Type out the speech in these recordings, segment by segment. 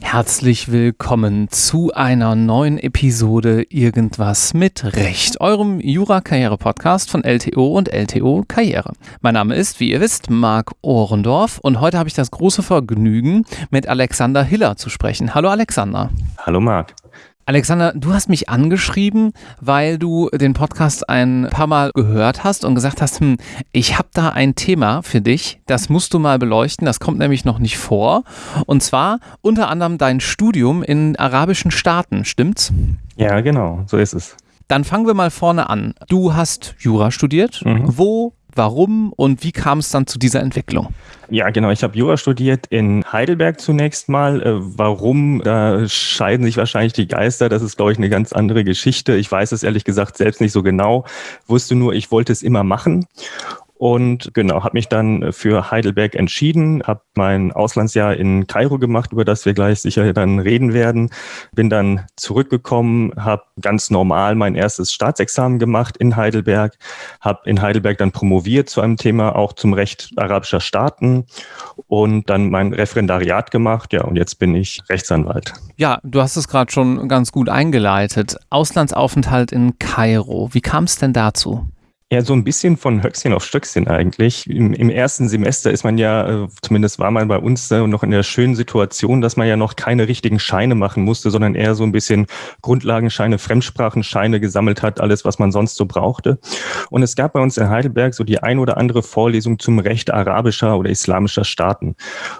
Herzlich willkommen zu einer neuen Episode Irgendwas mit Recht, eurem Jura-Karriere-Podcast von LTO und LTO Karriere. Mein Name ist, wie ihr wisst, Marc Ohrendorf und heute habe ich das große Vergnügen, mit Alexander Hiller zu sprechen. Hallo Alexander. Hallo Marc. Alexander, du hast mich angeschrieben, weil du den Podcast ein paar Mal gehört hast und gesagt hast, hm, ich habe da ein Thema für dich, das musst du mal beleuchten, das kommt nämlich noch nicht vor. Und zwar unter anderem dein Studium in arabischen Staaten, stimmt's? Ja, genau, so ist es. Dann fangen wir mal vorne an. Du hast Jura studiert. Mhm. Wo warum und wie kam es dann zu dieser Entwicklung? Ja, genau. Ich habe Jura studiert in Heidelberg zunächst mal. Äh, warum? Da scheiden sich wahrscheinlich die Geister. Das ist, glaube ich, eine ganz andere Geschichte. Ich weiß es ehrlich gesagt selbst nicht so genau. Wusste nur, ich wollte es immer machen. Und genau, habe mich dann für Heidelberg entschieden, habe mein Auslandsjahr in Kairo gemacht, über das wir gleich sicher dann reden werden. Bin dann zurückgekommen, habe ganz normal mein erstes Staatsexamen gemacht in Heidelberg, habe in Heidelberg dann promoviert zu einem Thema auch zum Recht arabischer Staaten und dann mein Referendariat gemacht. Ja, und jetzt bin ich Rechtsanwalt. Ja, du hast es gerade schon ganz gut eingeleitet. Auslandsaufenthalt in Kairo. Wie kam es denn dazu? Ja, so ein bisschen von Höchstchen auf Stöckchen eigentlich. Im, Im, ersten Semester ist man ja, äh, zumindest war man bei uns äh, noch in der schönen Situation, dass man ja noch keine richtigen Scheine machen musste, sondern eher so ein bisschen Grundlagenscheine, Fremdsprachenscheine gesammelt hat, alles, was man sonst so brauchte. Und es gab bei uns in Heidelberg so die ein oder andere Vorlesung zum Recht arabischer oder islamischer Staaten.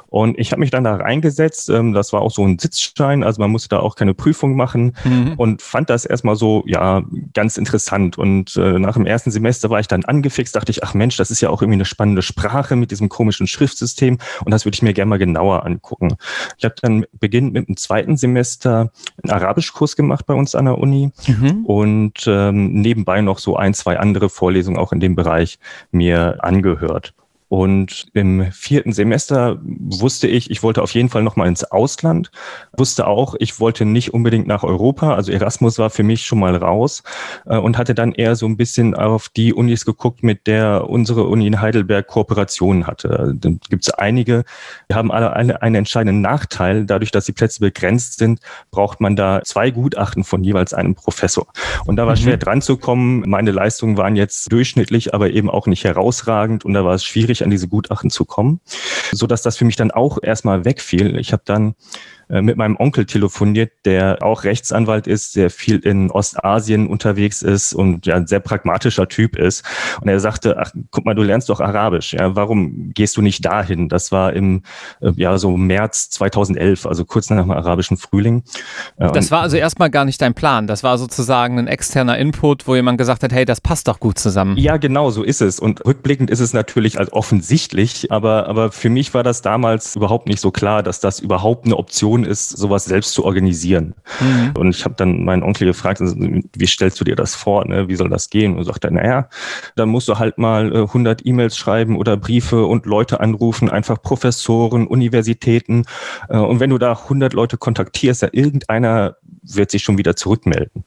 Und ich habe mich dann da reingesetzt. Ähm, das war auch so ein Sitzschein, also man musste da auch keine Prüfung machen mhm. und fand das erstmal so, ja, ganz interessant. Und äh, nach dem ersten Semester da war ich dann angefixt, dachte ich, ach Mensch, das ist ja auch irgendwie eine spannende Sprache mit diesem komischen Schriftsystem und das würde ich mir gerne mal genauer angucken. Ich habe dann beginnend mit dem zweiten Semester einen Arabischkurs gemacht bei uns an der Uni mhm. und ähm, nebenbei noch so ein, zwei andere Vorlesungen auch in dem Bereich mir angehört. Und im vierten Semester wusste ich, ich wollte auf jeden Fall nochmal ins Ausland. Wusste auch, ich wollte nicht unbedingt nach Europa. Also Erasmus war für mich schon mal raus äh, und hatte dann eher so ein bisschen auf die Unis geguckt, mit der unsere Uni in Heidelberg Kooperationen hatte. Da gibt es einige, die haben alle eine, einen entscheidenden Nachteil. Dadurch, dass die Plätze begrenzt sind, braucht man da zwei Gutachten von jeweils einem Professor. Und da war mhm. schwer dran zu kommen. Meine Leistungen waren jetzt durchschnittlich, aber eben auch nicht herausragend. Und da war es schwierig, an diese Gutachten zu kommen, so dass das für mich dann auch erstmal wegfiel. Ich habe dann mit meinem Onkel telefoniert, der auch Rechtsanwalt ist, der viel in Ostasien unterwegs ist und ja ein sehr pragmatischer Typ ist. Und er sagte, ach, guck mal, du lernst doch Arabisch. Ja, warum gehst du nicht dahin? Das war im äh, ja so März 2011, also kurz nach dem arabischen Frühling. Äh, das war also erstmal gar nicht dein Plan. Das war sozusagen ein externer Input, wo jemand gesagt hat, hey, das passt doch gut zusammen. Ja, genau, so ist es. Und rückblickend ist es natürlich als offensichtlich, aber, aber für mich war das damals überhaupt nicht so klar, dass das überhaupt eine Option tun, ist, sowas selbst zu organisieren. Mhm. Und ich habe dann meinen Onkel gefragt, also, wie stellst du dir das vor? Ne? Wie soll das gehen? Und sagt er, naja, dann musst du halt mal 100 äh, E-Mails schreiben oder Briefe und Leute anrufen, einfach Professoren, Universitäten. Äh, und wenn du da 100 Leute kontaktierst, ja, irgendeiner wird sich schon wieder zurückmelden.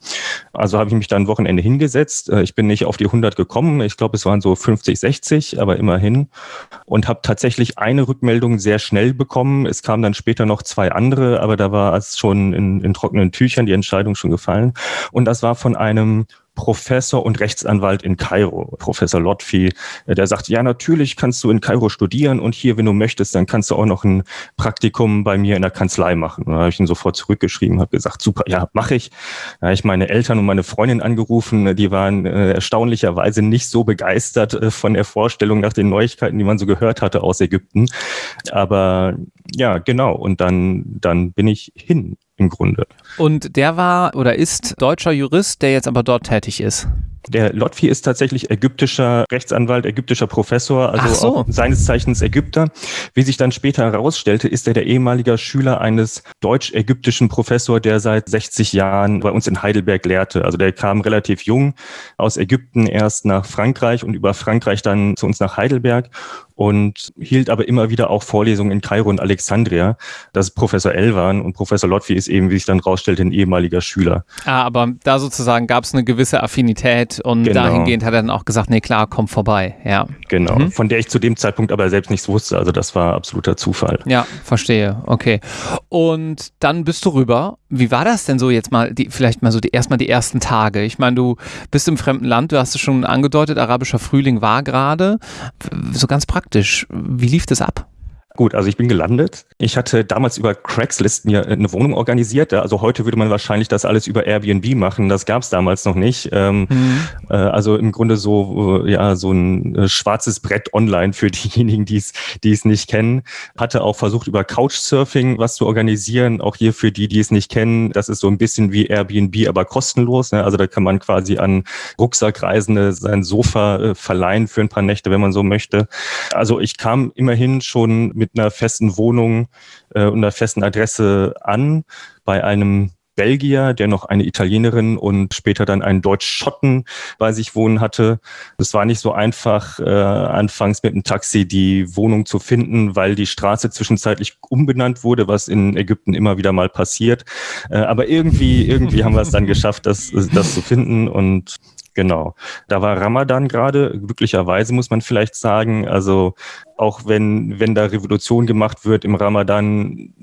Also habe ich mich dann Wochenende hingesetzt. Äh, ich bin nicht auf die 100 gekommen. Ich glaube, es waren so 50, 60, aber immerhin. Und habe tatsächlich eine Rückmeldung sehr schnell bekommen. Es kamen dann später noch zwei andere, aber da war es schon in, in trockenen Tüchern die Entscheidung schon gefallen. Und das war von einem Professor und Rechtsanwalt in Kairo, Professor Lotfi, äh, der sagt, ja, natürlich kannst du in Kairo studieren und hier, wenn du möchtest, dann kannst du auch noch ein Praktikum bei mir in der Kanzlei machen. Da habe ich ihn sofort zurückgeschrieben, habe gesagt, super, ja, mache ich. Da habe ich meine Eltern und meine Freundin angerufen, die waren äh, erstaunlicherweise nicht so begeistert äh, von der Vorstellung nach den Neuigkeiten, die man so gehört hatte aus Ägypten. Aber ja, genau. Und dann, dann bin ich hin im Grunde. Und der war oder ist deutscher Jurist, der jetzt aber dort tätig ist. Der Lotfi ist tatsächlich ägyptischer Rechtsanwalt, ägyptischer Professor, also so. auch seines Zeichens Ägypter. Wie sich dann später herausstellte, ist er der ehemalige Schüler eines deutsch-ägyptischen Professor, der seit 60 Jahren bei uns in Heidelberg lehrte. Also der kam relativ jung aus Ägypten erst nach Frankreich und über Frankreich dann zu uns nach Heidelberg und hielt aber immer wieder auch Vorlesungen in Kairo und Alexandria. Das ist Professor Elwan und Professor Lotfi ist eben, wie sich dann rausstellt, ein ehemaliger Schüler. Ah, aber da sozusagen gab es eine gewisse Affinität und genau. dahingehend hat er dann auch gesagt, nee klar, komm vorbei, ja. Genau, mhm. von der ich zu dem Zeitpunkt aber selbst nichts wusste, also das war absoluter Zufall. Ja, verstehe, okay. Und dann bist du rüber. Wie war das denn so jetzt mal, die, vielleicht mal so die, erstmal die ersten Tage? Ich meine, du bist im fremden Land, du hast es schon angedeutet, arabischer Frühling war gerade. So ganz praktisch, wie lief das ab? Gut, also ich bin gelandet. Ich hatte damals über Craigslist mir eine Wohnung organisiert. Also heute würde man wahrscheinlich das alles über Airbnb machen. Das gab es damals noch nicht. Ähm, mhm. äh, also im Grunde so äh, ja so ein äh, schwarzes Brett online für diejenigen, die es die es nicht kennen. Hatte auch versucht über Couchsurfing was zu organisieren. Auch hier für die, die es nicht kennen. Das ist so ein bisschen wie Airbnb, aber kostenlos. Ne? Also da kann man quasi an Rucksackreisende sein Sofa äh, verleihen für ein paar Nächte, wenn man so möchte. Also ich kam immerhin schon mit einer festen Wohnung äh, und einer festen Adresse an bei einem Belgier, der noch eine Italienerin und später dann einen Deutsch-Schotten bei sich wohnen hatte. Es war nicht so einfach, äh, anfangs mit einem Taxi die Wohnung zu finden, weil die Straße zwischenzeitlich umbenannt wurde, was in Ägypten immer wieder mal passiert. Äh, aber irgendwie, irgendwie haben wir es dann geschafft, das, das zu finden und Genau. Da war Ramadan gerade, glücklicherweise muss man vielleicht sagen. Also auch wenn, wenn da Revolution gemacht wird im Ramadan,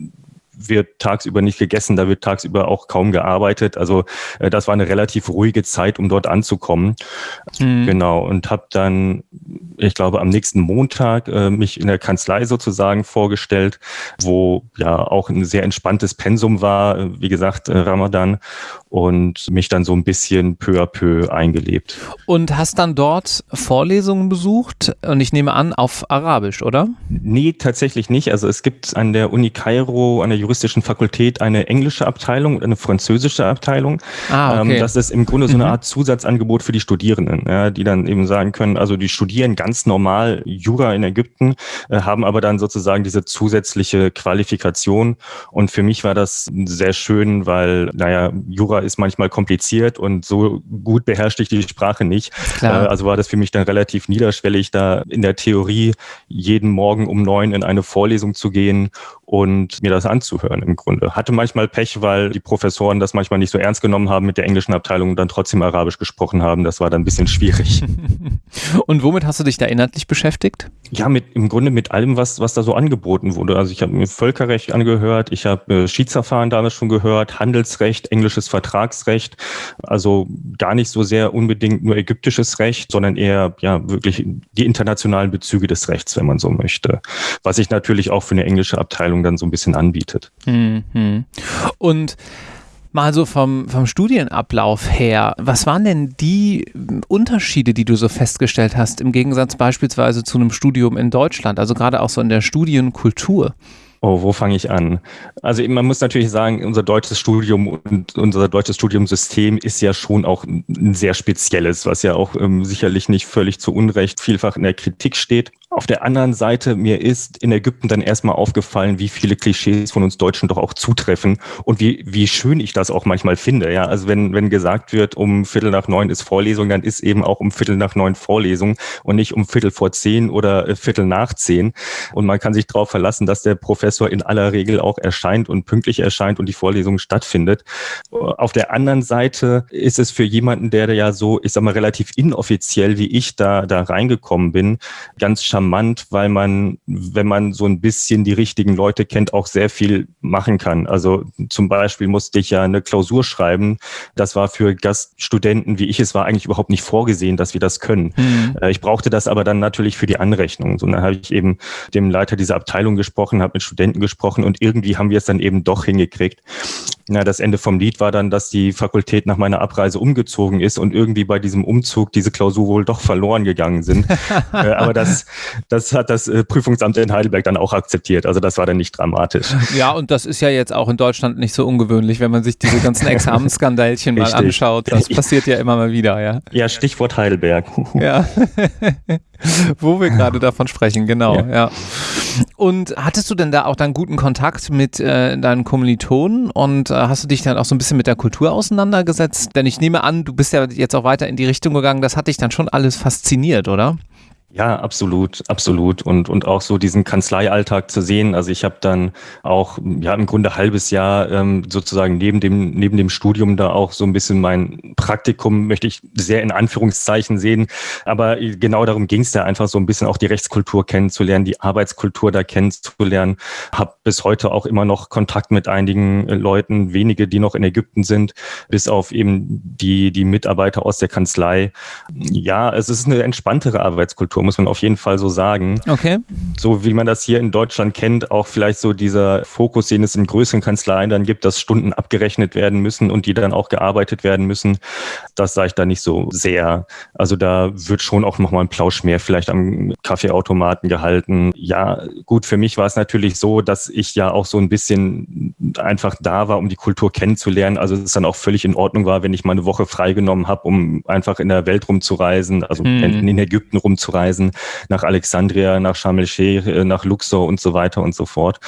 wird tagsüber nicht gegessen, da wird tagsüber auch kaum gearbeitet. Also äh, das war eine relativ ruhige Zeit, um dort anzukommen. Mhm. Genau. Und habe dann, ich glaube, am nächsten Montag äh, mich in der Kanzlei sozusagen vorgestellt, wo ja auch ein sehr entspanntes Pensum war, äh, wie gesagt, äh, Ramadan und mich dann so ein bisschen peu à peu eingelebt. Und hast dann dort Vorlesungen besucht und ich nehme an auf Arabisch, oder? Nee, tatsächlich nicht. Also es gibt an der Uni Kairo, an der juristischen Fakultät eine englische Abteilung und eine französische Abteilung. Ah, okay. Ähm, das ist im Grunde so eine mhm. Art Zusatzangebot für die Studierenden, ja, die dann eben sagen können, also die studieren ganz normal Jura in Ägypten, äh, haben aber dann sozusagen diese zusätzliche Qualifikation. Und für mich war das sehr schön, weil, naja, Jura ist manchmal kompliziert und so gut beherrschte ich die Sprache nicht. Klar. Äh, also war das für mich dann relativ niederschwellig, da in der Theorie jeden Morgen um neun in eine Vorlesung zu gehen und mir das anzuhören im Grunde. Hatte manchmal Pech, weil die Professoren das manchmal nicht so ernst genommen haben mit der englischen Abteilung und dann trotzdem Arabisch gesprochen haben. Das war dann ein bisschen schwierig. und womit hast du dich da inhaltlich beschäftigt? Ja, mit, im Grunde mit allem, was, was da so angeboten wurde. Also ich habe mir Völkerrecht angehört, ich habe äh, Schiedsverfahren damals schon gehört, Handelsrecht, englisches Vertragsrecht. Also gar nicht so sehr unbedingt nur ägyptisches Recht, sondern eher ja wirklich die internationalen Bezüge des Rechts, wenn man so möchte. Was ich natürlich auch für eine englische Abteilung Ausbildung dann so ein bisschen anbietet. Mhm. Und mal so vom, vom Studienablauf her, was waren denn die Unterschiede, die du so festgestellt hast, im Gegensatz beispielsweise zu einem Studium in Deutschland, also gerade auch so in der Studienkultur? Oh, wo fange ich an? Also man muss natürlich sagen, unser deutsches Studium und unser deutsches Studiumsystem ist ja schon auch ein sehr spezielles, was ja auch ähm, sicherlich nicht völlig zu Unrecht vielfach in der Kritik steht. Auf der anderen Seite, mir ist in Ägypten dann erstmal aufgefallen, wie viele Klischees von uns Deutschen doch auch zutreffen und wie, wie schön ich das auch manchmal finde. Ja, also wenn, wenn gesagt wird, um Viertel nach neun ist Vorlesung, dann ist eben auch um Viertel nach neun Vorlesung und nicht um Viertel vor zehn oder äh, Viertel nach zehn. Und man kann sich darauf verlassen, dass der Professor in aller Regel auch erscheint und pünktlich erscheint und die Vorlesung stattfindet. Auf der anderen Seite ist es für jemanden, der ja so, ich sag mal, relativ inoffiziell wie ich da, da reingekommen bin, ganz charmant charmant, weil man, wenn man so ein bisschen die richtigen Leute kennt, auch sehr viel machen kann. Also zum Beispiel musste ich ja eine Klausur schreiben. Das war für Gaststudenten, wie ich es war, eigentlich überhaupt nicht vorgesehen, dass wir das können. Mhm. Ich brauchte das aber dann natürlich für die Anrechnung. So, dann habe ich eben dem Leiter dieser Abteilung gesprochen, habe mit Studenten gesprochen und irgendwie haben wir es dann eben doch hingekriegt. Na, das Ende vom Lied war dann, dass die Fakultät nach meiner Abreise umgezogen ist und irgendwie bei diesem Umzug diese Klausur wohl doch verloren gegangen sind. äh, aber das, das hat das äh, Prüfungsamt in Heidelberg dann auch akzeptiert. Also das war dann nicht dramatisch. Ja, und das ist ja jetzt auch in Deutschland nicht so ungewöhnlich, wenn man sich diese ganzen Examensskandalchen mal anschaut. Das passiert ja immer mal wieder, ja. Ja, Stichwort Heidelberg. Ja. Wo wir gerade davon sprechen, genau, ja. ja. Und hattest du denn da auch dann guten Kontakt mit äh, deinen Kommilitonen und äh, hast du dich dann auch so ein bisschen mit der Kultur auseinandergesetzt? Denn ich nehme an, du bist ja jetzt auch weiter in die Richtung gegangen, das hat dich dann schon alles fasziniert, oder? Ja, absolut, absolut. Und, und auch so diesen Kanzleialltag zu sehen. Also ich habe dann auch, ja, im Grunde halbes Jahr ähm, sozusagen neben dem, neben dem Studium da auch so ein bisschen mein Praktikum, möchte ich sehr in Anführungszeichen sehen. Aber genau darum ging es ja einfach so ein bisschen auch die Rechtskultur kennenzulernen, die Arbeitskultur da kennenzulernen. Habe bis heute auch immer noch Kontakt mit einigen äh, Leuten, wenige, die noch in Ägypten sind, bis auf eben die, die Mitarbeiter aus der Kanzlei. Ja, es ist eine entspanntere Arbeitskultur muss man auf jeden Fall so sagen. Okay. So wie man das hier in Deutschland kennt, auch vielleicht so dieser Fokus, den es in größeren Kanzleien dann gibt, dass Stunden abgerechnet werden müssen und die dann auch gearbeitet werden müssen. Das sage ich da nicht so sehr. Also da wird schon auch nochmal ein Plausch mehr vielleicht am Kaffeeautomaten gehalten. Ja, gut, für mich war es natürlich so, dass ich ja auch so ein bisschen einfach da war, um die Kultur kennenzulernen. Also es dann auch völlig in Ordnung war, wenn ich mal eine Woche freigenommen habe, um einfach in der Welt rumzureisen, also hm. in Ägypten rumzureisen Reisen nach Alexandria, nach Sharm el-Sheikh, äh, nach Luxor und so weiter und so fort.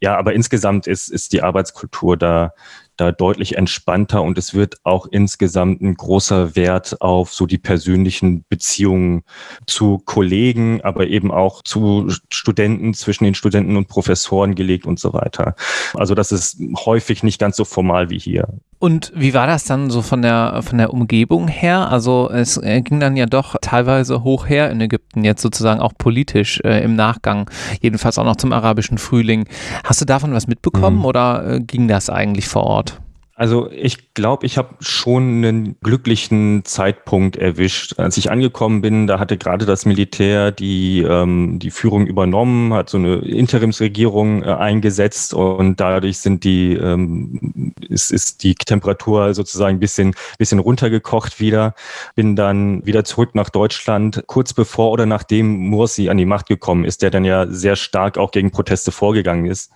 Ja, aber insgesamt ist, ist die Arbeitskultur da da deutlich entspannter und es wird auch insgesamt ein großer Wert auf so die persönlichen Beziehungen zu Kollegen, aber eben auch zu Studenten, zwischen den Studenten und Professoren gelegt und so weiter. Also das ist häufig nicht ganz so formal wie hier. Und wie war das dann so von der, von der Umgebung her? Also es ging dann ja doch teilweise hoch her in Ägypten, jetzt sozusagen auch politisch äh, im Nachgang, jedenfalls auch noch zum arabischen Frühling. Hast du davon was mitbekommen mhm. oder äh, ging das eigentlich vor Ort? Also ich glaube, ich habe schon einen glücklichen Zeitpunkt erwischt. Als ich angekommen bin, da hatte gerade das Militär die, ähm, die Führung übernommen, hat so eine Interimsregierung äh, eingesetzt und dadurch sind die, ähm, ist, ist die Temperatur sozusagen ein bisschen, bisschen runtergekocht wieder. Bin dann wieder zurück nach Deutschland, kurz bevor oder nachdem Mursi an die Macht gekommen ist, der dann ja sehr stark auch gegen Proteste vorgegangen ist.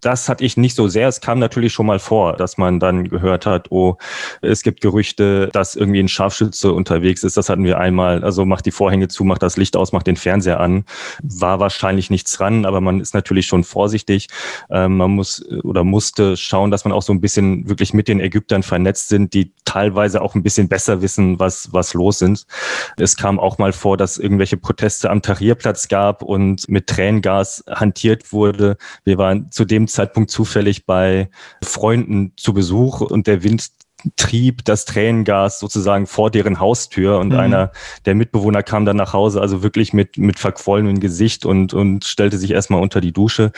Das hatte ich nicht so sehr. Es kam natürlich schon mal vor, dass man dann dann gehört hat, oh, es gibt Gerüchte, dass irgendwie ein Scharfschütze unterwegs ist. Das hatten wir einmal. Also macht die Vorhänge zu, macht das Licht aus, macht den Fernseher an. War wahrscheinlich nichts dran, aber man ist natürlich schon vorsichtig. Ähm, man muss oder musste schauen, dass man auch so ein bisschen wirklich mit den Ägyptern vernetzt sind, die teilweise auch ein bisschen besser wissen, was, was los sind. Es kam auch mal vor, dass irgendwelche Proteste am Tahrirplatz gab und mit Tränengas hantiert wurde. Wir waren zu dem Zeitpunkt zufällig bei Freunden zu Besuch Besuch und der Wind trieb das Tränengas sozusagen vor deren Haustür und mhm. einer der Mitbewohner kam dann nach Hause, also wirklich mit, mit verquollenem Gesicht und, und stellte sich erstmal unter die Dusche.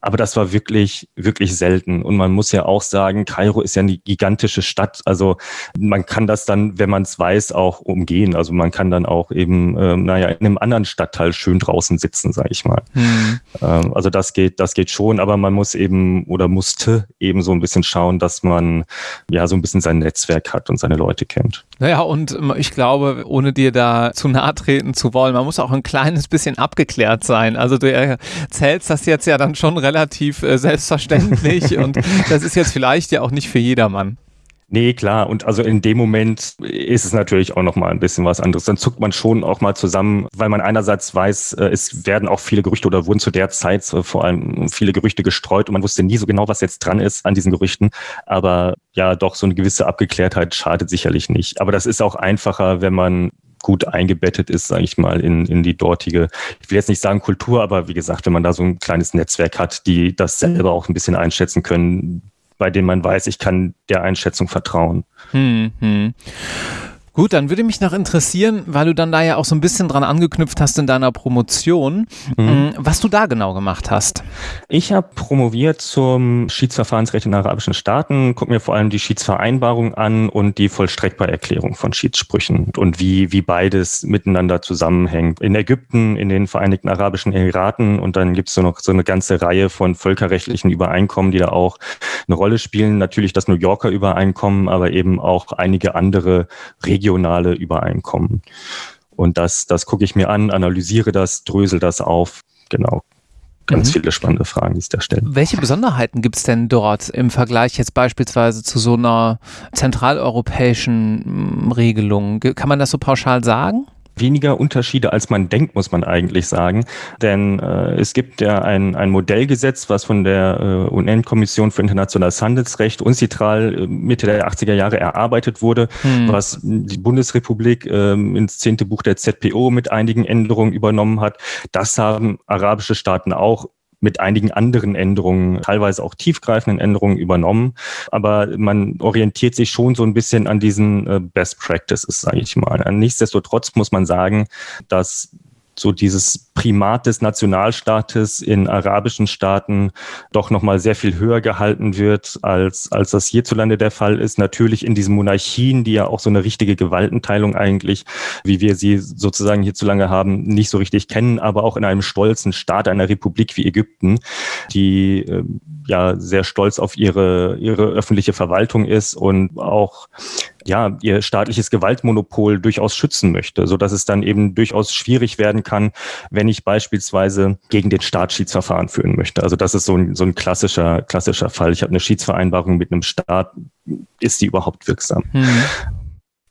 Aber das war wirklich, wirklich selten. Und man muss ja auch sagen, Kairo ist ja eine gigantische Stadt. Also man kann das dann, wenn man es weiß, auch umgehen. Also man kann dann auch eben, ähm, naja, in einem anderen Stadtteil schön draußen sitzen, sage ich mal. Mhm. Ähm, also das geht, das geht schon, aber man muss eben oder musste eben so ein bisschen schauen, dass man ja so ein bisschen sein Netzwerk hat und seine Leute kennt. Naja, und ich glaube, ohne dir da zu nahe treten zu wollen, man muss auch ein kleines bisschen abgeklärt sein. Also du erzählst das jetzt ja dann schon relativ äh, selbstverständlich und das ist jetzt vielleicht ja auch nicht für jedermann. Nee, klar. Und also in dem Moment ist es natürlich auch noch mal ein bisschen was anderes. Dann zuckt man schon auch mal zusammen, weil man einerseits weiß, äh, es werden auch viele Gerüchte oder wurden zu der Zeit vor allem viele Gerüchte gestreut und man wusste nie so genau, was jetzt dran ist an diesen Gerüchten. Aber ja, doch so eine gewisse Abgeklärtheit schadet sicherlich nicht. Aber das ist auch einfacher, wenn man gut eingebettet ist, sage ich mal, in, in die dortige, ich will jetzt nicht sagen Kultur, aber wie gesagt, wenn man da so ein kleines Netzwerk hat, die das selber auch ein bisschen einschätzen können, bei denen man weiß, ich kann der Einschätzung vertrauen. Hm, hm. Gut, dann würde mich noch interessieren, weil du dann da ja auch so ein bisschen dran angeknüpft hast in deiner Promotion, mhm. Mm, was du da genau gemacht hast. Ich habe promoviert zum Schiedsverfahrensrecht in arabischen Staaten, gucke mir vor allem die Schiedsvereinbarung an und die Vollstreckbarerklärung von Schiedssprüchen und wie, wie beides miteinander zusammenhängt. In Ägypten, in den Vereinigten Arabischen Emiraten und dann gibt es so noch so eine ganze Reihe von völkerrechtlichen Übereinkommen, die da auch eine Rolle spielen. Natürlich das New Yorker Übereinkommen, aber eben auch einige andere Regeln regionale Übereinkommen. Und das, das gucke ich mir an, analysiere das, drösel das auf. Genau. Ganz mhm. viele spannende Fragen, die es da stellen. Welche Besonderheiten gibt es denn dort im Vergleich jetzt beispielsweise zu so einer zentraleuropäischen hm, Regelung? Kann man das so pauschal sagen? Weniger Unterschiede, als man denkt, muss man eigentlich sagen. Denn äh, es gibt ja ein, ein Modellgesetz, was von der äh, UN-Kommission für internationales Handelsrecht UNCITRAL äh, Mitte der 80er Jahre erarbeitet wurde, hm. was die Bundesrepublik äh, ins zehnte Buch der ZPO mit einigen Änderungen übernommen hat. Das haben arabische Staaten auch mit einigen anderen Änderungen, teilweise auch tiefgreifenden Änderungen übernommen. Aber man orientiert sich schon so ein bisschen an diesen äh, Best Practices, sage ich mal. Nichtsdestotrotz muss man sagen, dass so dieses Primat des Nationalstaates in arabischen Staaten doch nochmal sehr viel höher gehalten wird, als, als das hierzulande der Fall ist. Natürlich in diesen Monarchien, die ja auch so eine richtige Gewaltenteilung eigentlich, wie wir sie sozusagen hierzulande haben, nicht so richtig kennen, aber auch in einem stolzen Staat, einer Republik wie Ägypten, die äh, ja sehr stolz auf ihre, ihre öffentliche Verwaltung ist und auch ja, ihr staatliches Gewaltmonopol durchaus schützen möchte, so dass es dann eben durchaus schwierig werden kann, wenn ich beispielsweise gegen den Staat Schiedsverfahren führen möchte. Also das ist so ein, so ein klassischer, klassischer Fall. Ich habe eine Schiedsvereinbarung mit einem Staat. Ist die überhaupt wirksam? Hm.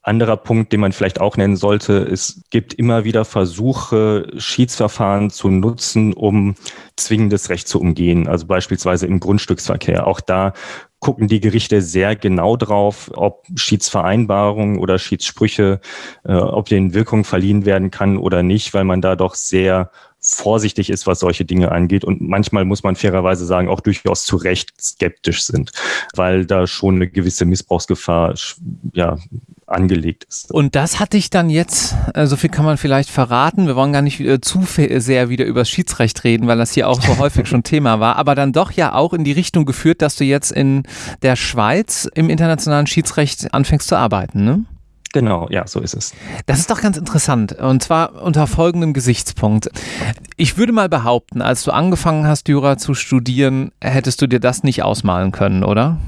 Anderer Punkt, den man vielleicht auch nennen sollte, es gibt immer wieder Versuche, Schiedsverfahren zu nutzen, um zwingendes Recht zu umgehen, also beispielsweise im Grundstücksverkehr. Auch da gucken die Gerichte sehr genau drauf, ob Schiedsvereinbarungen oder Schiedssprüche, äh, ob denen Wirkung verliehen werden kann oder nicht, weil man da doch sehr vorsichtig ist, was solche Dinge angeht. Und manchmal muss man fairerweise sagen, auch durchaus zu Recht skeptisch sind, weil da schon eine gewisse Missbrauchsgefahr ja, angelegt ist. Und das hatte ich dann jetzt, äh, so viel kann man vielleicht verraten, wir wollen gar nicht äh, zu sehr wieder über das Schiedsrecht reden, weil das hier auch so häufig schon Thema war, aber dann doch ja auch in die Richtung geführt, dass du jetzt in der Schweiz im internationalen Schiedsrecht anfängst zu arbeiten, ne? Genau, ja, so ist es. Das ist doch ganz interessant. Und zwar unter folgendem Gesichtspunkt. Ich würde mal behaupten, als du angefangen hast, Jura zu studieren, hättest du dir das nicht ausmalen können, oder?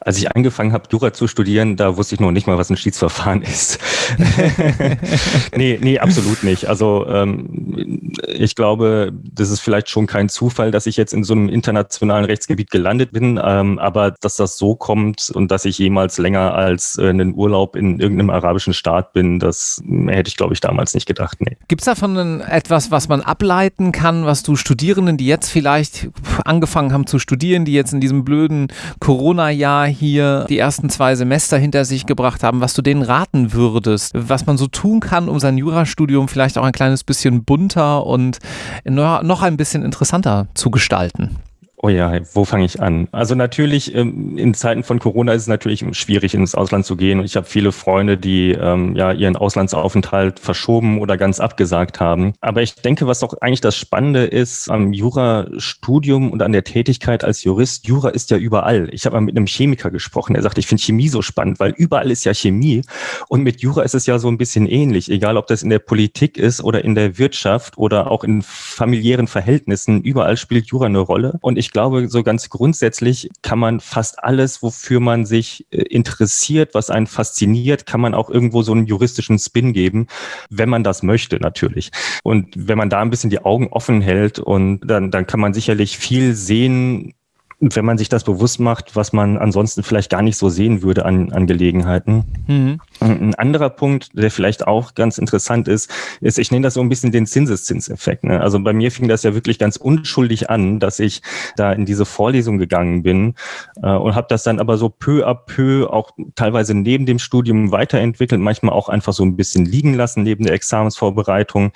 Als ich angefangen habe, Jura zu studieren, da wusste ich noch nicht mal, was ein Schiedsverfahren ist. nee, nee, absolut nicht. Also ähm, ich glaube, das ist vielleicht schon kein Zufall, dass ich jetzt in so einem internationalen Rechtsgebiet gelandet bin, ähm, aber dass das so kommt und dass ich jemals länger als äh, einen Urlaub in irgendeinem arabischen Staat bin, das hätte ich, glaube ich, damals nicht gedacht. Nee. Gibt es davon etwas, was man ableiten kann, was du Studierenden, die jetzt vielleicht angefangen haben zu studieren, die jetzt in diesem blöden Corona-Jahr Jahr hier die ersten zwei Semester hinter sich gebracht haben, was du denen raten würdest, was man so tun kann, um sein Jurastudium vielleicht auch ein kleines bisschen bunter und noch ein bisschen interessanter zu gestalten? Oh ja, wo fange ich an? Also natürlich, ähm, in Zeiten von Corona ist es natürlich schwierig, ins Ausland zu gehen. Und ich habe viele Freunde, die ähm, ja ihren Auslandsaufenthalt verschoben oder ganz abgesagt haben. Aber ich denke, was doch eigentlich das Spannende ist am Jurastudium und an der Tätigkeit als Jurist, Jura ist ja überall. Ich habe mal mit einem Chemiker gesprochen, der sagt, ich finde Chemie so spannend, weil überall ist ja Chemie. Und mit Jura ist es ja so ein bisschen ähnlich, egal ob das in der Politik ist oder in der Wirtschaft oder auch in familiären Verhältnissen. Überall spielt Jura eine Rolle. Und ich glaube, so ganz grundsätzlich kann man fast alles, wofür man sich äh, interessiert, was einen fasziniert, kann man auch irgendwo so einen juristischen Spin geben, wenn man das möchte, natürlich. Und wenn man da ein bisschen die Augen offen hält und dann, dann kann man sicherlich viel sehen, wenn man sich das bewusst macht, was man ansonsten vielleicht gar nicht so sehen würde an, an Gelegenheiten. Mhm. Ein anderer Punkt, der vielleicht auch ganz interessant ist, ist, ich nenne das so ein bisschen den Zinseszinseffekt. Ne? Also bei mir fing das ja wirklich ganz unschuldig an, dass ich da in diese Vorlesung gegangen bin äh, und habe das dann aber so peu à peu auch teilweise neben dem Studium weiterentwickelt, manchmal auch einfach so ein bisschen liegen lassen neben der Examensvorbereitung.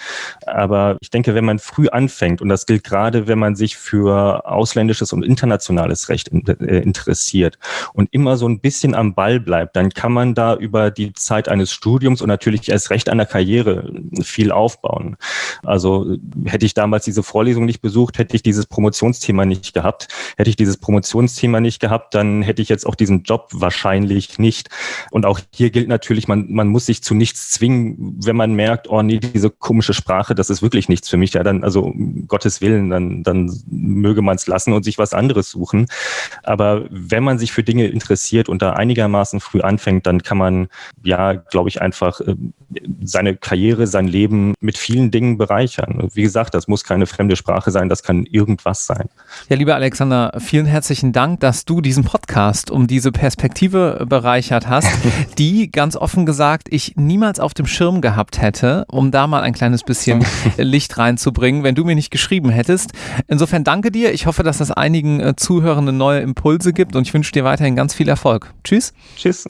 Aber ich denke, wenn man früh anfängt, und das gilt gerade, wenn man sich für ausländisches und internationales Recht äh, interessiert und immer so ein bisschen am Ball bleibt, dann kann man da über die Zeit eines Studiums und natürlich erst Recht einer Karriere viel aufbauen. Also hätte ich damals diese Vorlesung nicht besucht, hätte ich dieses Promotionsthema nicht gehabt. Hätte ich dieses Promotionsthema nicht gehabt, dann hätte ich jetzt auch diesen Job wahrscheinlich nicht. Und auch hier gilt natürlich, man, man muss sich zu nichts zwingen, wenn man merkt, oh nee, diese komische Sprache, das ist wirklich nichts für mich. Ja, dann, also Gottes Willen, dann, dann möge man es lassen und sich was anderes suchen. Aber wenn man sich für Dinge interessiert und da einigermaßen früh anfängt, dann kann man ja, glaube ich, einfach äh, seine Karriere, sein Leben mit vielen Dingen bereichern. Wie gesagt, das muss keine fremde Sprache sein, das kann irgendwas sein. Ja, lieber Alexander, vielen herzlichen Dank, dass du diesen Podcast um diese Perspektive bereichert hast, die ganz offen gesagt ich niemals auf dem Schirm gehabt hätte, um da mal ein kleines bisschen Licht reinzubringen, wenn du mir nicht geschrieben hättest. Insofern danke dir. Ich hoffe, dass das einigen äh, Zuhörenden neue Impulse gibt und ich wünsche dir weiterhin ganz viel Erfolg. Tschüss. Tschüss.